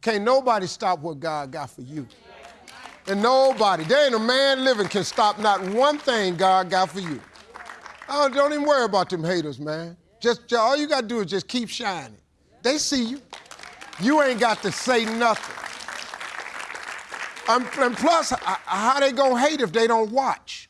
Can't nobody stop what God got for you. And nobody, there ain't a man living can stop not one thing God got for you. Oh, don't even worry about them haters, man. Just, all you got to do is just keep shining. They see you. You ain't got to say nothing. And plus, how they gonna hate if they don't watch?